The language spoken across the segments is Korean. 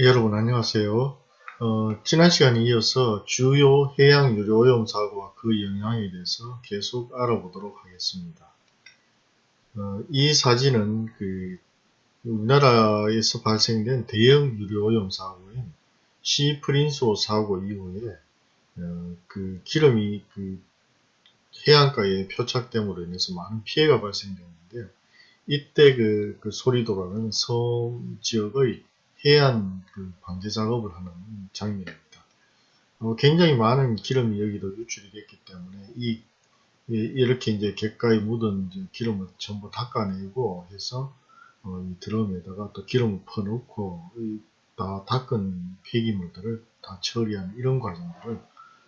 예, 여러분 안녕하세요. 어, 지난 시간에 이어서 주요 해양 유료오염 사고와 그 영향에 대해서 계속 알아보도록 하겠습니다. 어, 이 사진은 그 우리나라에서 발생된 대형 유료오염 사고인 시 프린소 사고 이후에 어, 그 기름이 그 해안가에 표착됨으로 인해서 많은 피해가 발생되었는데요. 이때 그, 그 소리도라는 섬 지역의 해안 그 방제 작업을 하는 장면입니다. 어, 굉장히 많은 기름이 여기도 유출이 됐기 때문에 이 이렇게 이제 객가에 묻은 기름을 전부 닦아내고 해서 어, 이 드럼에다가 또 기름을 퍼놓고 다 닦은 폐기물들을 다 처리하는 이런 과정들을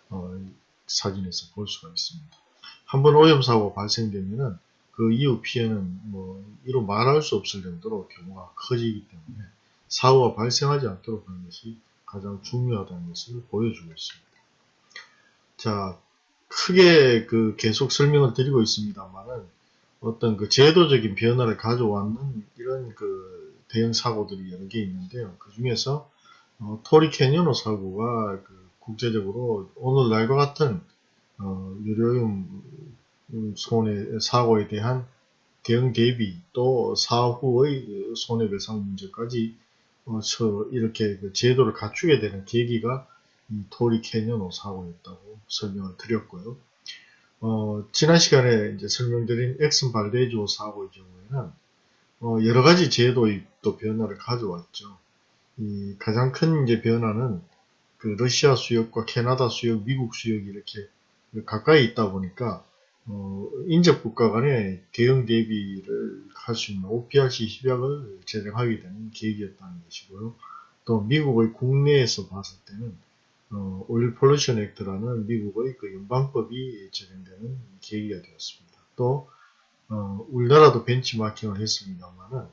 어, 사진에서 볼 수가 있습니다. 한번 오염 사고 발생되면은 그 이후 피해는 뭐 이로 말할 수 없을 정도로 규모가 커지기 때문에 사고가 발생하지 않도록 하는 것이 가장 중요하다는 것을 보여주고 있습니다. 자, 크게 그 계속 설명을 드리고 있습니다만은 어떤 그 제도적인 변화를 가져왔는 이런 그 대형 사고들이 여러 개 있는데요. 그 중에서 어, 토리 캐니언호 사고가 그 국제적으로 오늘날과 같은 어, 유료용 손해 사고에 대한 대응 대비 또 사후의 손해배상 문제까지 어, 저 이렇게 그 제도를 갖추게 되는 계기가 이 토리 캐니언 사고였다고 설명을 드렸고요. 어, 지난 시간에 이제 설명드린 엑슨 발데이조 사고의 경우에는 어, 여러 가지 제도의 또 변화를 가져왔죠. 이 가장 큰 이제 변화는 그 러시아 수역과 캐나다 수역, 미국 수역이 이렇게 가까이 있다 보니까 어, 인접 국가 간의 대응 대비를 할 수 있는 OPRC 협약을 제정하게 되는 계기였다는 것이고요. 또 미국의 국내에서 봤을 때는 어, 오일 폴루션 액트라는 미국의 그 연방법이 제정되는 계기가 되었습니다. 또 어, 우리나라도 벤치마킹을 했습니다만은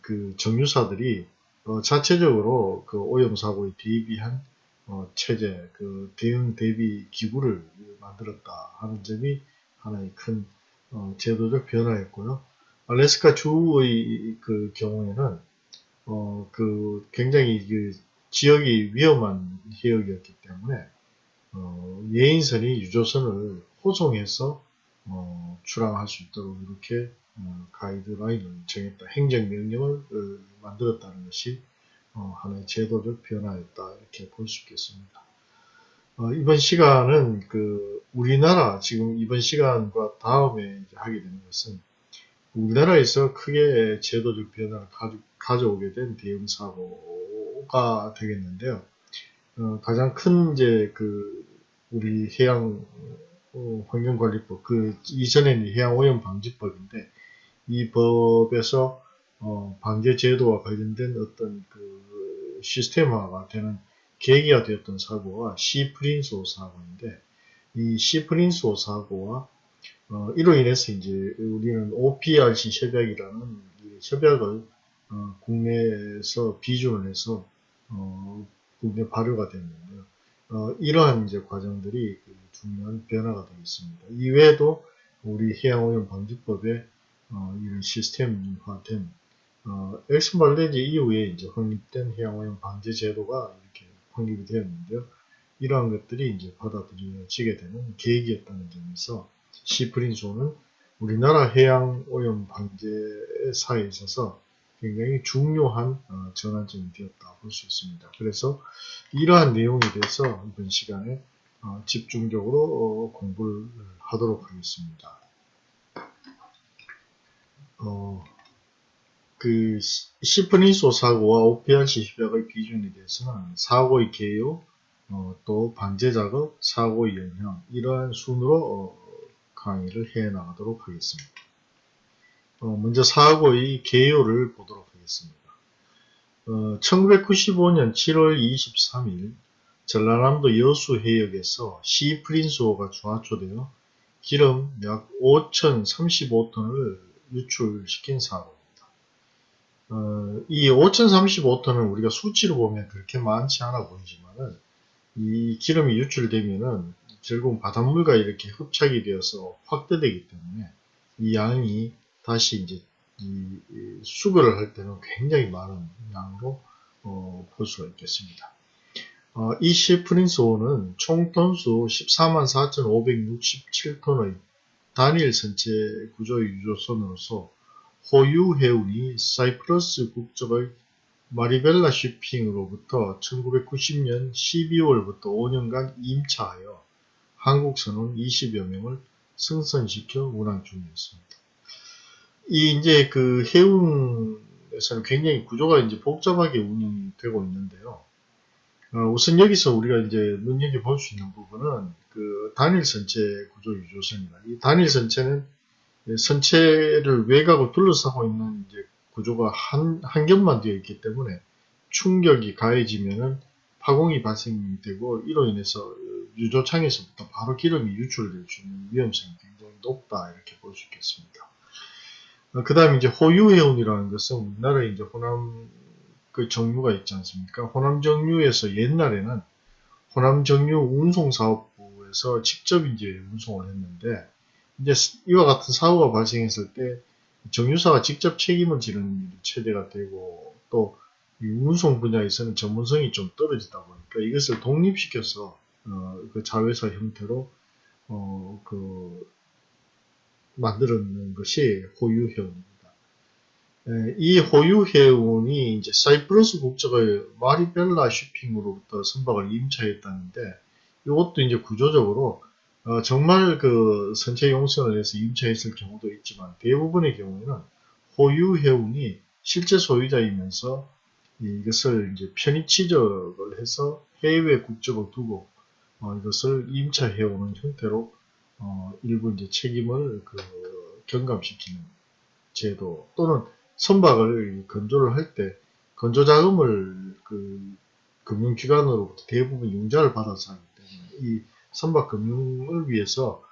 그 정유사들이 어, 자체적으로 그 오염 사고에 대비한 어, 체제, 그 대응 대비 기구를 만들었다 하는 점이 하나의 큰 어, 제도적 변화였고요. 알래스카 주의 그 경우에는 어, 그 굉장히 그 지역이 위험한 해역이었기 때문에 어, 예인선이 유조선을 호송해서 어, 출항할 수 있도록 이렇게 어, 가이드라인을 정했다. 행정명령을 어, 만들었다는 것이 어, 하나의 제도적 변화였다. 이렇게 볼 수 있겠습니다. 어, 이번 시간은 그 우리나라 지금 이번 시간과 다음에 하게 되는 것은 우리나라에서 크게 제도적 변화를 가져, 오게된 대응 사고가 되겠는데요. 어, 가장 큰 이제 그 우리 해양 어, 환경관리법 그 이전에는 해양오염 방지법인데 이 법에서 어, 방제 제도와 관련된 어떤 그 시스템화가 되는 계기가 되었던 사고가 시프린소 사고인데 이 시프린소 사고와 어, 이로 인해서 이제 우리는 OPRC 협약이라는 협약을 어, 국내에서 비준을 해서 어, 국내 발효가 됐는데요. 어, 이러한 이제 과정들이 그 중요한 변화가 되겠습니다. 이외에도 우리 해양오염 방지법에 어, 이런 시스템화된 어, 엑슨 발레지 이후에 이제 확립된 해양오염 방지 제도가 확립이 되었는데요. 이러한 것들이 이제 받아들여지게 되는 계획이었다는 점에서 시프린소는 우리나라 해양 오염 방제사에 있어서 굉장히 중요한 어, 전환점이 되었다 볼 수 있습니다. 그래서 이러한 내용에 대해서 이번 시간에 어, 집중적으로 어, 공부를 하도록 하겠습니다. 어, 그 시프린소 사고와 OPRC 협약의 비준에 대해서는 사고의 개요, 어, 또 방제 작업, 사고의 영향 이러한 순으로 어, 강의를 해 나가도록 하겠습니다. 어, 먼저 사고의 개요를 보도록 하겠습니다. 1995년 7월 23일 전라남도 여수 해역에서 시프린소가 주하초되어 기름 약 5,035톤을 유출시킨 사고 어, 이 5035톤은 우리가 수치로 보면 그렇게 많지 않아 보이지만은 이 기름이 유출되면은 결국 바닷물과 이렇게 흡착이 되어서 확대되기 때문에 이 양이 다시 이제 이 수거를 할 때는 굉장히 많은 양으로 어, 볼 수가 있겠습니다. 어, 이 시 프린스호는 총 톤수 144,567톤의 단일 선체 구조의 유조선으로서 호유 해운이 사이프러스 국적의 마리벨라 쇼핑으로부터 1990년 12월부터 5년간 임차하여 한국 선원 20여 명을 승선시켜 운항 중이었습니다. 이 이제 그 해운에서는 굉장히 구조가 이제 복잡하게 운영이 되고 있는데요. 어, 우선 여기서 우리가 이제 눈여겨볼 수 있는 부분은 그 단일 선체 구조 유조선입니다. 이 단일 선체는 선체를 외곽을 둘러싸고 있는 이제 구조가 한, 한 겹만 되어 있기 때문에 충격이 가해지면은 파공이 발생되고 이로 인해서 유조창에서부터 바로 기름이 유출될 수 있는 위험성이 굉장히 높다 이렇게 볼 수 있겠습니다. 그 다음에 이제 호유해운이라는 것은 우리나라에 이제 호남 그 정유가 있지 않습니까? 호남 정유에서 옛날에는 호남 정유 운송사업부에서 직접 이제 운송을 했는데 이제 이와 같은 사고가 발생했을 때 정유사가 직접 책임을 지는 일이 최대가 되고 또 운송 분야에서는 전문성이 좀 떨어지다 보니까 이것을 독립시켜서 어, 그 자회사 형태로 어, 그 만들어낸 것이 호유해운입니다. 이 호유해운이 이제 사이프러스 국적의 마리벨라 쇼핑으로부터 선박을 임차했다는데 이것도 이제 구조적으로 어, 정말 그 선체 용선을 해서 임차했을 경우도 있지만 대부분의 경우에는 호유 해운이 실제 소유자이면서 이것을 이제 편의 취적을 해서 해외 국적을 두고 어, 이것을 임차해오는 형태로 어, 일부 이제 책임을 그 경감시키는 제도 또는 선박을 건조를 할 때 건조 자금을 그 금융기관으로부터 대부분 융자를 받아서 하기 때문에 이 선박 금융을 위해서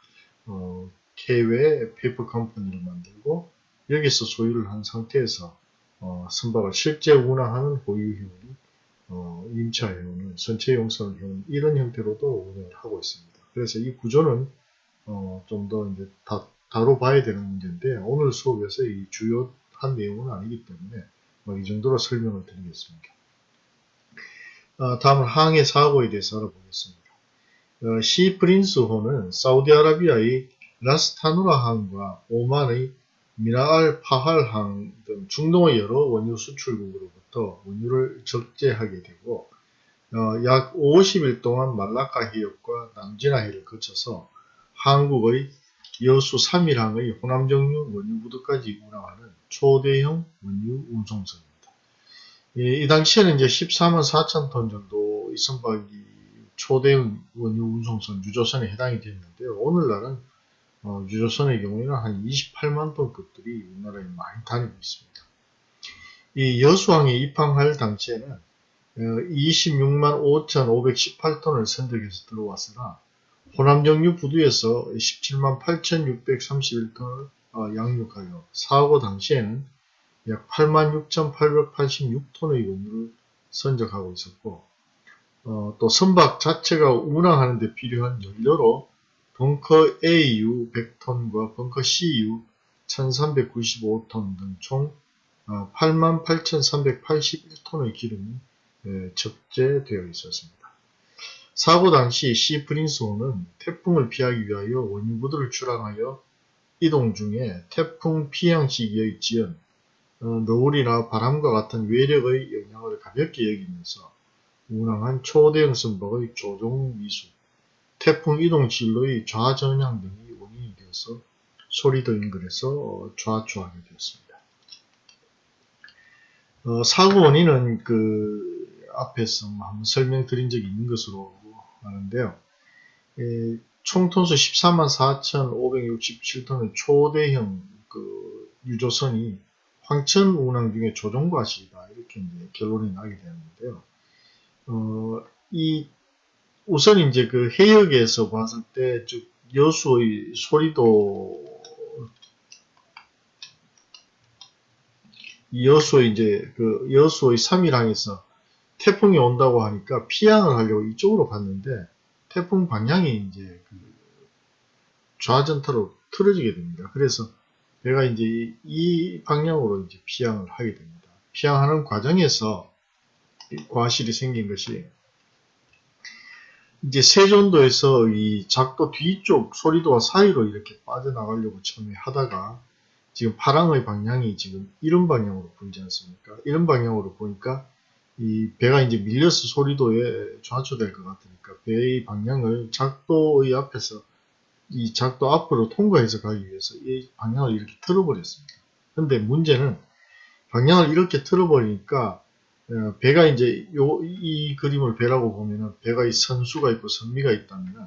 어, 해외 페이퍼 컴퍼니를 만들고 여기서 소유를 한 상태에서 어, 선박을 실제 운항하는 보유회원이 어, 임차회원을 선체용선을 회원 이런 형태로도 운영을 하고 있습니다. 그래서 이 구조는 어, 좀 더 이제 다, 다뤄봐야 되는 문제인데 오늘 수업에서 이 주요한 내용은 아니기 때문에 뭐 이 정도로 설명을 드리겠습니다. 어, 다음은 항해 사고에 대해서 알아보겠습니다. 어, 시 프린스호는 사우디아라비아의 라스타누라 항과 오만의 미나알 파할 항 등 중동의 여러 원유 수출국으로부터 원유를 적재하게 되고 어, 약 50일 동안 말라카 해역과 남지나 해를 거쳐서 한국의 여수 3일항의 호남정유 원유부두까지 운항하는 초대형 원유 운송선입니다. 이, 이 당시에는 이제 14만 4천 톤 정도 이 선박이 초대형 원유 운송선 유조선에 해당이 됐는데요. 오늘날은 어, 유조선의 경우에는 한 28만 톤급들이 우리나라에 많이 다니고 있습니다. 이 여수항에 입항할 당시에는 어, 26만 5,518톤을 선적해서 들어왔으나 호남 정유 부두에서 17만 8,631톤을 어, 양육하여 사고 당시에는 약 8만 6,886톤의 원유를 선적하고 있었고 어, 또 선박 자체가 운항하는 데 필요한 연료로 벙커 AU 100톤과 벙커 CU 1395톤 등 총 88,381톤의 기름이 예, 적재되어 있었습니다. 사고 당시 시 프린스호는 태풍을 피하기 위하여 원유부두를 출항하여 이동 중에 태풍 피양 시기의 지연, 어, 노을이나 바람과 같은 외력의 영향을 가볍게 여기면서 운항한 초대형 선박의 조종 미수, 태풍 이동 진로의 좌전향 등이 원인이 되어서 소리도 인근에서 좌초하게 되었습니다. 어, 사고 원인은 그 앞에서 한번 설명드린 적이 있는 것으로 아는데요. 에, 총 톤수 14만 4,567톤의 초대형 그 유조선이 황천 운항 중에 조종과시다 이렇게 결론이 나게 되는데요. 어, 이, 우선 이제 그 해역에서 봤을 때, 즉, 여수의 소리도, 여수의 이제, 그, 여수의 3일항에서 태풍이 온다고 하니까 피항을 하려고 이쪽으로 갔는데, 태풍 방향이 이제 그 좌전타로 틀어지게 됩니다. 그래서 배가 이제 이 방향으로 이제 피항을 하게 됩니다. 피항하는 과정에서 과실이 생긴 것이 이제 세전도에서 이 작도 뒤쪽 소리도와 사이로 이렇게 빠져나가려고 처음에 하다가 지금 파랑의 방향이 지금 이런 방향으로 보이지 않습니까? 이런 방향으로 보니까 이 배가 이제 밀려서 소리도에 좌초될 것 같으니까 배의 방향을 작도의 앞에서 이 작도 앞으로 통과해서 가기 위해서 이 방향을 이렇게 틀어버렸습니다. 근데 문제는 방향을 이렇게 틀어버리니까 어, 배가 이제 요, 이 그림을 배라고 보면은 배가 이 선수가 있고 선미가 있다면은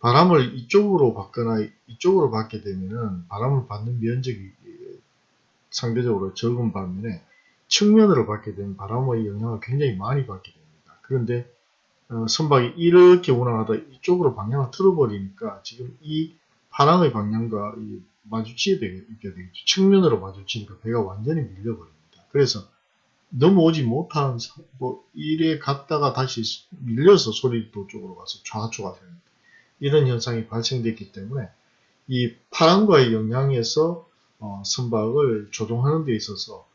바람을 이쪽으로 받거나 이쪽으로 받게 되면은 바람을 받는 면적이 상대적으로 적은 반면에 측면으로 받게 되면 바람의 영향을 굉장히 많이 받게 됩니다. 그런데 어, 선박이 이렇게 운항하다 이쪽으로 방향을 틀어버리니까 지금 이 파랑의 방향과 이 마주치게 되겠죠. 측면으로 마주치니까 배가 완전히 밀려버립니다. 그래서 넘어오지 못한 뭐 이래 갔다가 다시 밀려서 소리도 쪽으로 가서 좌초가 되는 이런 현상이 발생됐기 때문에 이 파랑과의 영향에서 어, 선박을 조종하는 데 있어서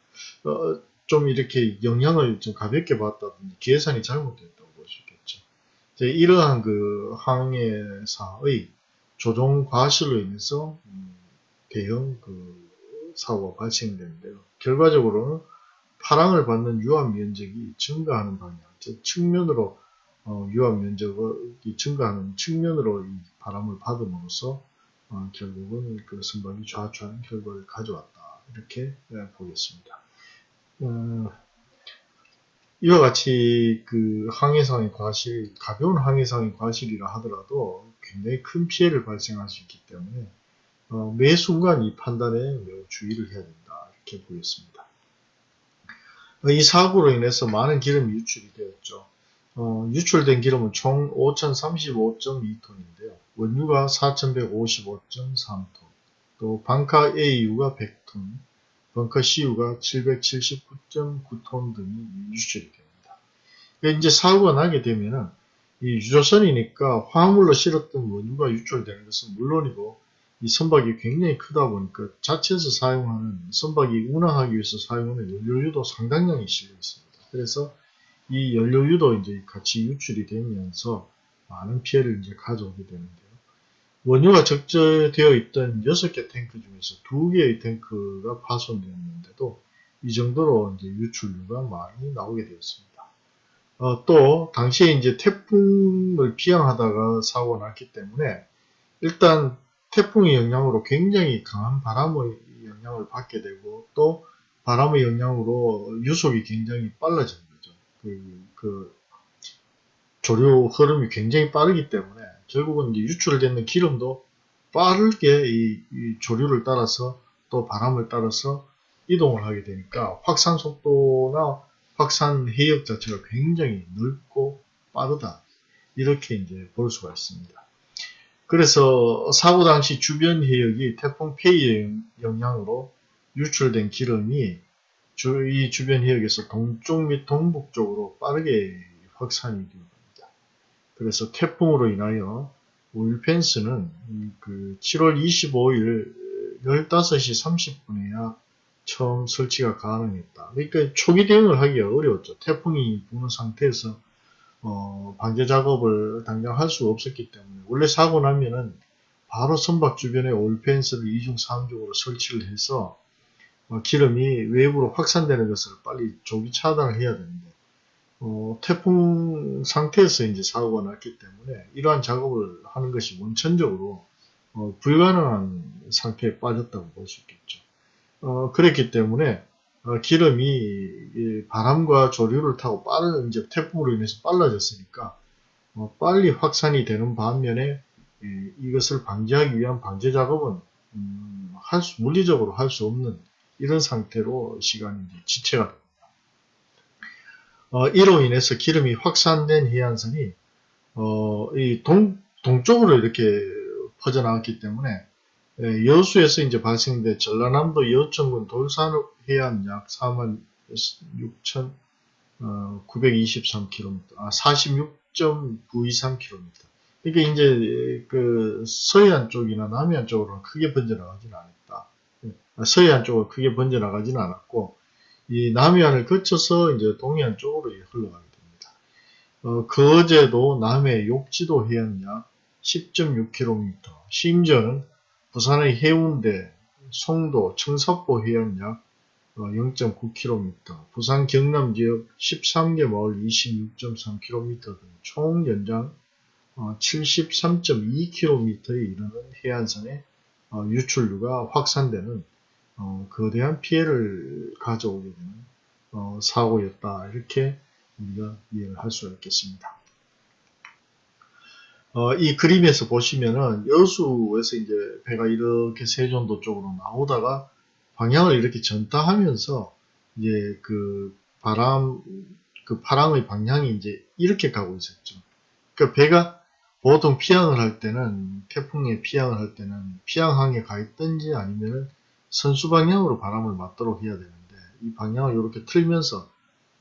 어, 좀 이렇게 영향을 좀 가볍게 받다든지 계산이 잘못됐다고 볼 수 있겠죠. 이러한 그 항해사의 조종 과실로 인해서 음, 대형 그 사고가 발생되는데요. 결과적으로는 파랑을 받는 유압 면적이 증가하는 방향, 즉 측면으로 어, 유압 면적이 증가하는 측면으로 이 바람을 받음으로써 어, 결국은 그 선박이 좌초하는 결과를 가져왔다. 이렇게 네, 보겠습니다. 어, 이와 같이 그 항해상의 과실, 가벼운 항해상의 과실이라 하더라도 굉장히 큰 피해를 발생할 수 있기 때문에 어, 매 순간 이 판단에 매우 주의를 해야 된다. 이렇게 보겠습니다. 이 사고로 인해서 많은 기름이 유출이 되었죠. 어, 유출된 기름은 총 5035.2톤인데요. 원유가 4155.3톤, 또 방카 AU가 100톤, 벙커 CU가 779.9톤 등이 유출이 됩니다. 그러니까 이제 사고가 나게 되면은 이 유조선이니까 화물로 실었던 원유가 유출되는 것은 물론이고 이 선박이 굉장히 크다 보니까 자체에서 사용하는 선박이 운항하기 위해서 사용하는 연료유도 상당량이 실려 있습니다. 그래서 이 연료유도 이제 같이 유출이 되면서 많은 피해를 이제 가져오게 되는데요. 원유가 적재되어 있던 6개 탱크 중에서 2개의 탱크가 파손되었는데도 이 정도로 이제 유출류가 많이 나오게 되었습니다. 어, 또 당시에 이제 태풍을 피항하다가 사고가 났기 때문에 일단 태풍의 영향으로 굉장히 강한 바람의 영향을 받게 되고 또 바람의 영향으로 유속이 굉장히 빨라진 거죠. 그, 그 조류 흐름이 굉장히 빠르기 때문에 결국은 유출되는 기름도 빠르게 이, 이 조류를 따라서 또 바람을 따라서 이동을 하게 되니까 확산 속도나 확산 해역 자체가 굉장히 넓고 빠르다 이렇게 이제 볼 수가 있습니다. 그래서 사고 당시 주변 해역이 태풍 페이의 영향으로 유출된 기름이 주, 이 주변 해역에서 동쪽 및 동북 쪽으로 빠르게 확산이 됩니다. 그래서 태풍으로 인하여 오일펜스는 그 7월 25일 15시 30분에야 처음 설치가 가능했다. 그러니까 초기 대응을 하기가 어려웠죠. 태풍이 부는 상태에서 어, 방제 작업을 당장 할 수 없었기 때문에 원래 사고 나면은 바로 선박 주변에 올펜스를 2중 3중으로 설치를 해서 어, 기름이 외부로 확산되는 것을 빨리 조기 차단을 해야 되는데 어, 태풍 상태에서 이제 사고가 났기 때문에 이러한 작업을 하는 것이 원천적으로 어, 불가능한 상태에 빠졌다고 볼 수 있겠죠. 어, 그랬기 때문에 어, 기름이 바람과 조류를 타고 빠른 이제 태풍으로 인해서 빨라졌으니까 어, 빨리 확산이 되는 반면에 이것을 방지하기 위한 방제 작업은 음, 할 수, 물리적으로 할 수 없는 이런 상태로 시간이 지체가 됩니다. 어, 이로 인해서 기름이 확산된 해안선이 어, 이 동, 동쪽으로 이렇게 퍼져나왔기 때문에 예, 여수에서 이제 발생된 전라남도 여천군 돌산읍 해안 약 4만 6,923km, 아, 46.923km. 그러니까 이제 그 서해안 쪽이나 남해안 쪽으로는 크게 번져나가지는 않았다. 예, 서해안 쪽은 크게 번져나가지는 않았고 이 남해안을 거쳐서 이제 동해안 쪽으로 흘러가게 됩니다. 어, 그 어제도 남해 욕지도 해안 약 10.6km, 심지어는 부산의 해운대, 송도, 청사포 해안 약 0.9km, 부산 경남 지역 13개 마을 26.3km 등 총 연장 73.2km에 어, 이르는 해안선의 어, 유출류가 확산되는 어, 거대한 피해를 가져오게 되는 사고였다. 이렇게 우리가 이해를 할 수가 있겠습니다. 이 그림에서 보시면은 여수에서 이제 배가 이렇게 세종도 쪽으로 나오다가 방향을 이렇게 전타하면서 이제 그 바람 그 파랑의 방향이 이제 이렇게 가고 있었죠. 그러니까 배가 보통 피항을 할 때는 태풍에 피항을 할 때는 피항항에 가 있든지 아니면은 선수 방향으로 바람을 맞도록 해야 되는데 이 방향을 이렇게 틀면서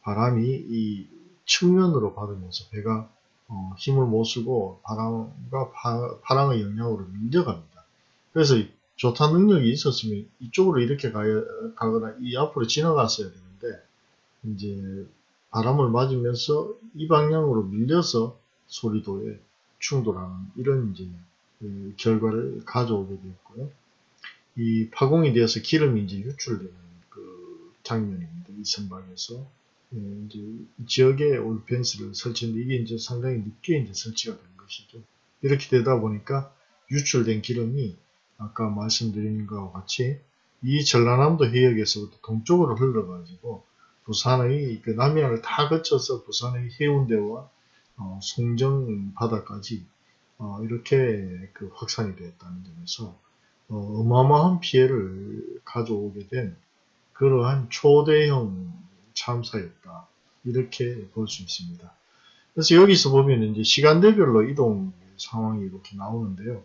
바람이 이 측면으로 받으면서 배가 어, 힘을 못 쓰고 바람과 파, 파랑의 영향으로 밀려갑니다. 그래서 조타 능력이 있었으면 이쪽으로 이렇게 가야, 가거나 이 앞으로 지나갔어야 되는데 이제 바람을 맞으면서 이 방향으로 밀려서 소리도에 충돌하는 이런 이제 그 결과를 가져오게 되었고요. 이 파공이 되어서 기름이 이제 유출되는 그 장면입니다. 이 선박에서 예, 이제 지역에 올펜스를 설치했는데 이게 이제 상당히 늦게 이제 설치가 된 것이죠. 이렇게 되다 보니까 유출된 기름이 아까 말씀드린 것과 같이 이 전라남도 해역에서부터 동쪽으로 흘러가지고 부산의 그 남해안을 다 거쳐서 부산의 해운대와 어, 송정 바다까지 어, 이렇게 그 확산이 되었다는 점에서 어, 마어마한 피해를 가져오게 된 그러한 초대형 참사였다 이렇게 볼 수 있습니다. 그래서 여기서 보면 이제 시간대별로 이동 상황이 이렇게 나오는데요.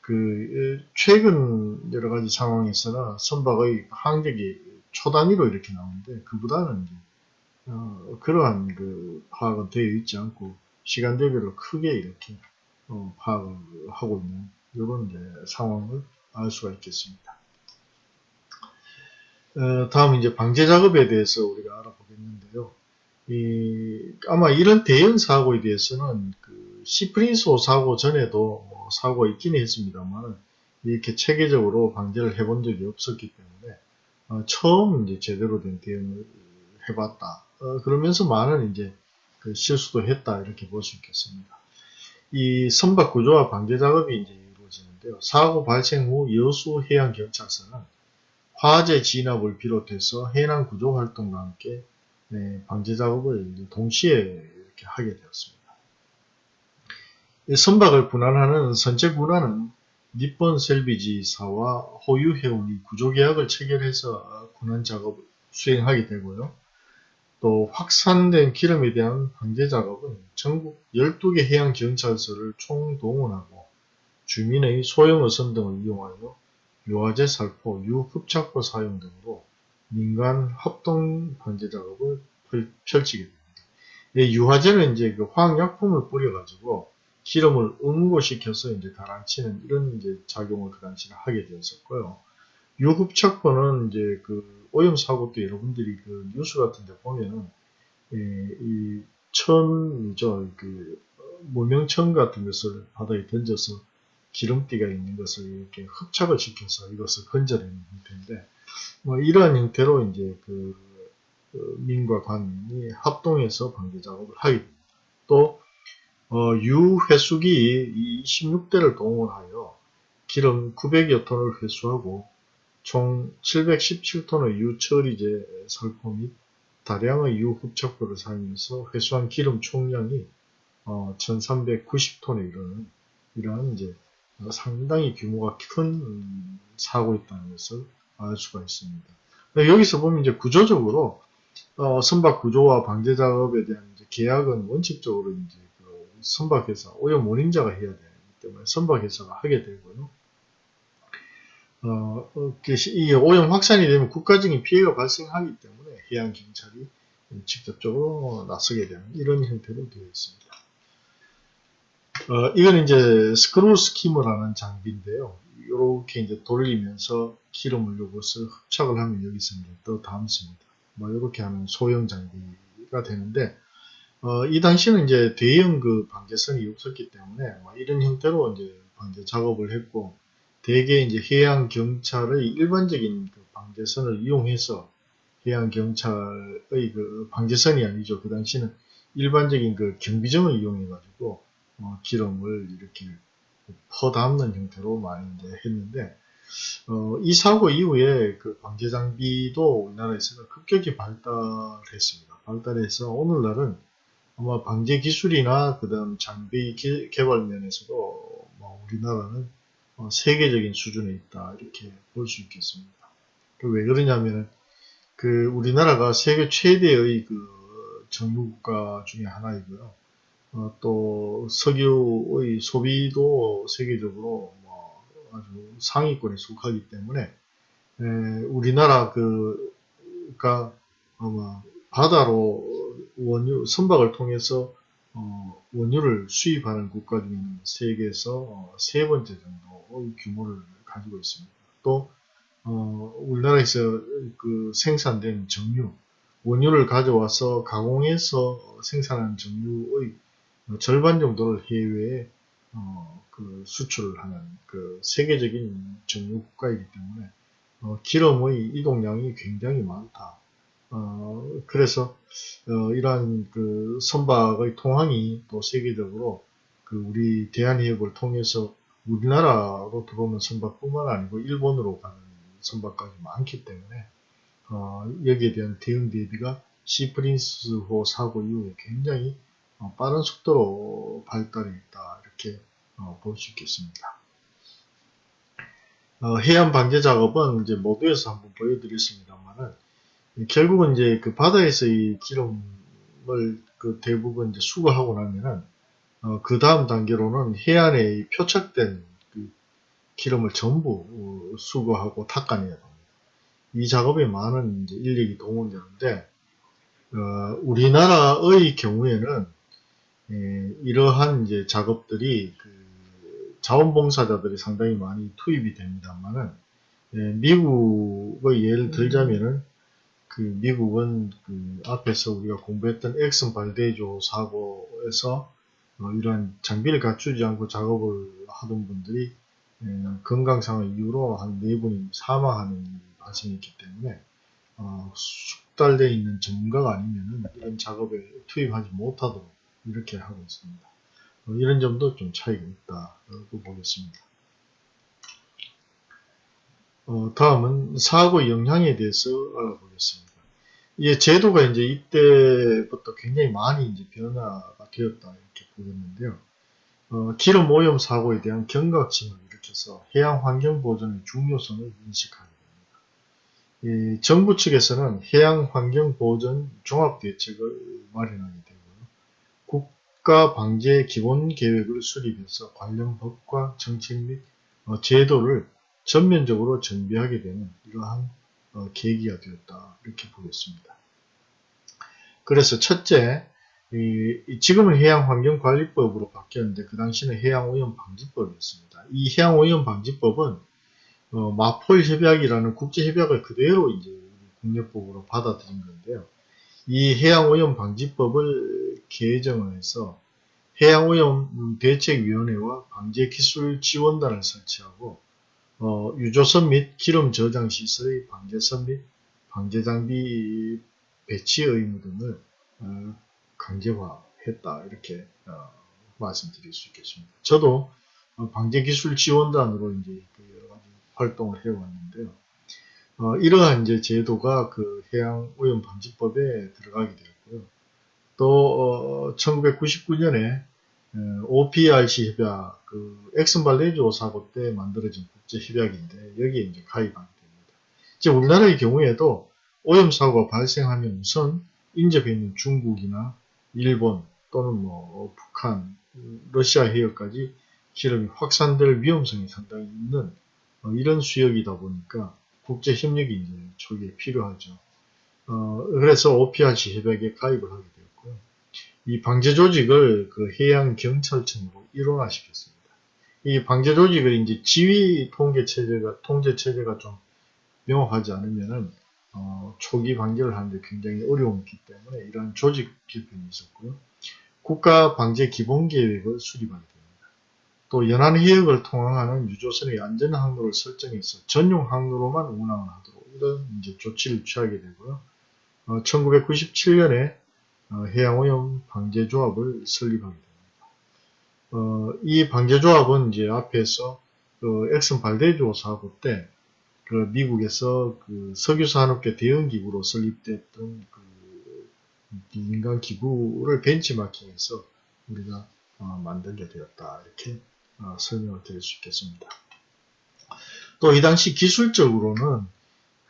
그 최근 여러 가지 상황에서는 선박의 항적이 초 단위로 이렇게 나오는데 그보다는 어, 그러한 그 파악은 되어 있지 않고 시간대별로 크게 이렇게 어, 파악을 하고 있는 이런 상황을 알 수가 있겠습니다. 어, 다음 이제 방제 작업에 대해서 우리가 알아보겠는데요. 이, 아마 이런 대형 사고에 대해서는 그 시프린소 사고 전에도 뭐 사고가 있긴 했습니다만 이렇게 체계적으로 방제를 해본 적이 없었기 때문에 어, 처음 이제 제대로 된 대응을 해봤다. 어, 그러면서 많은 이제 그 실수도 했다 이렇게 볼 수 있겠습니다. 이 선박 구조와 방제 작업이 이제 이루어지는데요. 사고 발생 후 여수 해양 경찰서는 화재 진압을 비롯해서 해난 구조 활동과 함께 네, 방제 작업을 동시에 이렇게 하게 되었습니다. 선박을 분할하는 선체 분할은 니폰 셀비지사와 호유 해운이 구조계약을 체결해서 군환 작업을 수행하게 되고요. 또 확산된 기름에 대한 방제 작업은 전국 12개 해양경찰서를 총동원하고 주민의 소형 어선 등을 이용하여 유화제 살포, 유흡착포 사용 등으로 민간 합동 방제 작업을 펼치게 됩니다. 유화제는 이제 그 화학약품을 뿌려가지고 기름을 응고시켜서 이제 가라앉히는 이런 이제 작용을 그 당시에 하게 되었었고요. 유흡착포는 이제 그 오염 사고도 여러분들이 그 뉴스 같은 데 보면은 예, 이 천이죠 그 무명천 같은 것을 바다에 던져서 기름띠가 있는 것을 이렇게 흡착을 시켜서 이것을 건져내는 형태인데 뭐 이러한 형태로 이제 그, 그 민과 관이 합동해서 방제 작업을 하게 됩니다. 또 어, 유회수기 26대를 동원하여 기름 900여 톤을 회수하고 총 717톤의 유처리제 살포 및 다량의 유흡착포를 사용해서 회수한 기름 총량이 어, 1390톤에 이르는 이러한 이제 상당히 규모가 큰 사고였다는 것을 알 수가 있습니다. 여기서 보면 이제 구조적으로 어, 선박 구조와 방제 작업에 대한 계약은 원칙적으로 이제 그 선박 회사 오염 원인자가 해야 되기 때문에 선박 회사가 하게 되고요. 어, 어이 오염 확산이 되면 국가적인 피해가 발생하기 때문에 해양 경찰이 직접적으로 나서게 되는 이런 형태로 되어 있습니다. 어, 이건 이제 screw skimmer라는 장비인데요. 이렇게 이제 돌리면서 기름을 요것을 흡착을 하면 여기서 이제 또 담습니다. 뭐 이렇게 하는 소형 장비가 되는데 어, 이 당시는 이제 대형 그 방제선이 없었기 때문에 뭐 이런 형태로 이제 방제 작업을 했고 대개 이제 해양 경찰의 일반적인 그 방제선을 이용해서 해양 경찰의 그 방제선이 아니죠. 그 당시는 일반적인 그 경비정을 이용해 가지고 어, 기름을 이렇게 퍼담는 형태로 많이 이제 했는데 어, 이 사고 이후에 그 방제 장비도 우리나라에서는 급격히 발달했습니다. 발달해서 오늘날은 아마 방제 기술이나 그다음 장비 기, 개발 면에서도 뭐 우리나라는 어, 세계적인 수준에 있다 이렇게 볼 수 있겠습니다. 그왜 그러냐면은 그 우리나라가 세계 최대의 그 정유국가 중에 하나이고요. 어, 또 석유의 소비도 세계적으로 뭐 아주 상위권에 속하기 때문에 에, 우리나라 그가 아마 바다로 원유 선박을 통해서 어, 원유를 수입하는 국가 중에는 세계에서 어, 세 번째 정도의 규모를 가지고 있습니다. 또 어, 우리나라에서 그 생산된 정유 원유를 가져와서 가공해서 생산한 정유의 절반 정도를 해외에 어, 그 수출을 하는 그 세계적인 정유 국가이기 때문에 어, 기름의 이동량이 굉장히 많다. 어, 그래서 어, 이러한 그 선박의 통항이 또 세계적으로 그 우리 대한해협을 통해서 우리나라로 들어오는 선박뿐만 아니고 일본으로 가는 선박까지 많기 때문에 어, 여기에 대한 대응 대비가 시프린스호 사고 이후에 굉장히 어, 빠른 속도로 발달해 있다 이렇게 어, 볼수 있겠습니다. 어, 해안 방제 작업은 이제 모두에서 한번 보여드렸습니다만은 결국은 이제 그 바다에서 이 기름을 그 대부분 이제 수거하고 나면은 어, 그 다음 단계로는 해안에 표착된 그 기름을 전부 어, 수거하고 닦아내야 됩니다. 이 작업에 많은 인력이 동원되는데 어, 우리나라의 경우에는 예, 이러한 이제 작업들이 그 자원봉사자들이 상당히 많이 투입이 됩니다만은 예, 미국의 예를 들자면은 그 미국은 그 앞에서 우리가 공부했던 엑슨 발데이조 사고에서 어, 이러한 장비를 갖추지 않고 작업을 하던 분들이 예, 건강상의 이유로 한 네 분이 사망하는 발생했기 때문에 어, 숙달되어 있는 전문가가 아니면은 이런 작업에 투입하지 못하도록 이렇게 하고 있습니다. 어, 이런 점도 좀 차이가 있다고 보겠습니다. 어, 다음은 사고 영향에 대해서 알아보겠습니다. 이 제도가 이제 이때부터 굉장히 많이 이제 변화가 되었다 이렇게 보겠는데요. 어, 기름 오염 사고에 대한 경각심을 일으켜서 해양 환경 보존의 중요성을 인식하게 됩니다. 정부 측에서는 해양 환경 보존 종합 대책을 마련하게 되고요. 국가 방제 기본 계획을 수립해서 관련 법과 정책 및 어, 제도를 전면적으로 정비하게 되는 이러한 어, 계기가 되었다 이렇게 보겠습니다. 그래서 첫째, 이, 지금은 해양환경관리법으로 바뀌었는데 그 당시는 해양오염방지법이었습니다. 이 해양오염방지법은 어, 마폴협약이라는 국제협약을 그대로 이제 국내법으로 받아들인 건데요. 이 해양오염방지법을 개정을 해서 해양오염 대책위원회와 방제기술지원단을 설치하고 어, 유조선 및 기름 저장 시설의 방제선 및 방제장비 배치 의무 등을 어, 강제화했다 이렇게 어, 말씀드릴 수 있겠습니다. 저도 어, 방제기술 지원단으로 이제 그 여러 활동을 해왔는데요. 어, 이러한 이제 제도가 그 해양 오염 방지법에 들어가게 되었고요. 또 1999년에 OPRC 협약, 그 엑슨발레이조 사고 때 만들어진 국제 협약인데 여기에 이제 가입하게 됩니다. 이제 우리나라의 경우에도 오염 사고가 발생하면 우선 인접해 있는 중국이나 일본 또는 뭐 북한, 러시아 해역까지 기름이 확산될 위험성이 상당히 있는 어, 이런 수역이다 보니까 국제 협력이 이제 초기에 필요하죠. 어, 그래서 OPRC 협약에 가입을 하게 되었고요. 이 방제 조직을 그 해양 경찰청으로 일원화시켰습니다. 이 방제 조직을 이제 지휘 통계 체제가 통제 체제가 좀 명확하지 않으면은 어, 어, 초기 방제를 하는데 굉장히 어려움이 있기 때문에 이러한 조직 개편이 있었고요. 국가 방제 기본 계획을 수립하게 됩니다. 또 연안 해역을 통항하는 유조선의 안전 항로를 설정해서 전용 항로로만 운항을 하도록 이런 이제 조치를 취하게 되고요. 어, 1997년에 어, 해양오염 방제조합을 설립하게 됩니다. 어, 이 방제조합은 이제 앞에서 그 엑슨 발데조 사고 때 그 미국에서 그 석유산업계 대응기구로 설립됐던 그 민간 기구를 벤치마킹해서 우리가 어, 만들게 되었다 이렇게 어, 설명을 드릴 수 있겠습니다. 또 이 당시 기술적으로는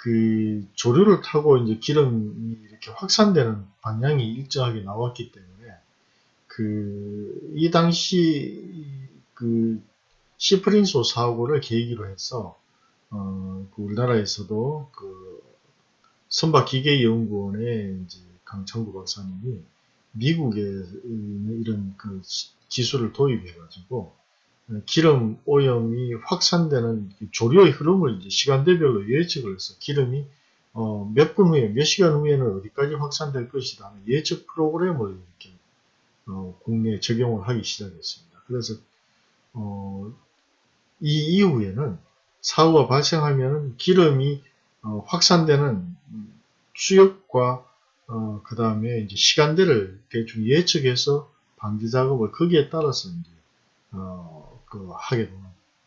그 조류를 타고 이제 기름이 이렇게 확산되는 방향이 일정하게 나왔기 때문에 그 이 당시 그 시프린소 사고를 계기로 해서 어, 그 우리나라에서도 그 선박기계연구원의 이제 강창구 박사님이 미국에 이런 그 기술을 도입해가지고 기름 오염이 확산되는 조류의 흐름을 이제 시간대별로 예측을 해서 기름이 어, 몇 분 후에, 몇 시간 후에는 어디까지 확산될 것이다 하는 예측 프로그램을 이렇게 어, 국내에 적용을 하기 시작했습니다. 그래서 어, 이 이후에는 사고가 발생하면 기름이 어, 확산되는 수역과 어, 그 다음에 이제 시간대를 대충 예측해서 방지 작업을 거기에 따라서 이제 어, 그 하게 되는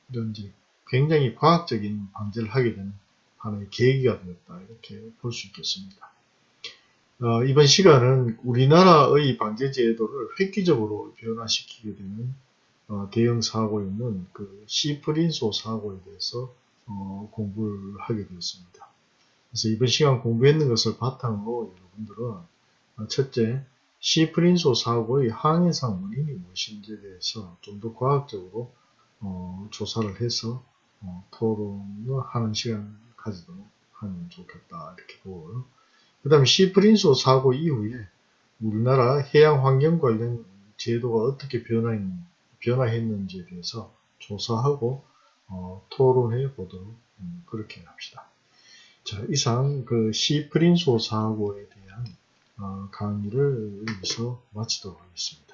이런 이제 굉장히 과학적인 방지를 하게 되는 하나의 계기가 되었다 이렇게 볼 수 있겠습니다. 어, 이번 시간은 우리나라의 방제 제도를 획기적으로 변화시키게 되는 어, 대형 사고였는 그 시프린소 사고에 대해서 어, 공부를 하게 되었습니다. 그래서 이번 시간 공부했는 것을 바탕으로 여러분들은 어, 첫째 시프린소 사고의 항해상 원인이 무엇인지에 대해서 좀 더 과학적으로 어, 조사를 해서 어, 토론을 하는 시간을 가지도록 하면 좋겠다 이렇게 보고요. 그 다음에 시프린소 사고 이후에 우리나라 해양 환경 관련 제도가 어떻게 변화했는지 변화했는지에 대해서 조사하고 어, 토론해 보도록 음, 그렇게 합시다. 자, 이상 그 시프린소 사고에 대한 어, 강의를 여기서 마치도록 하겠습니다.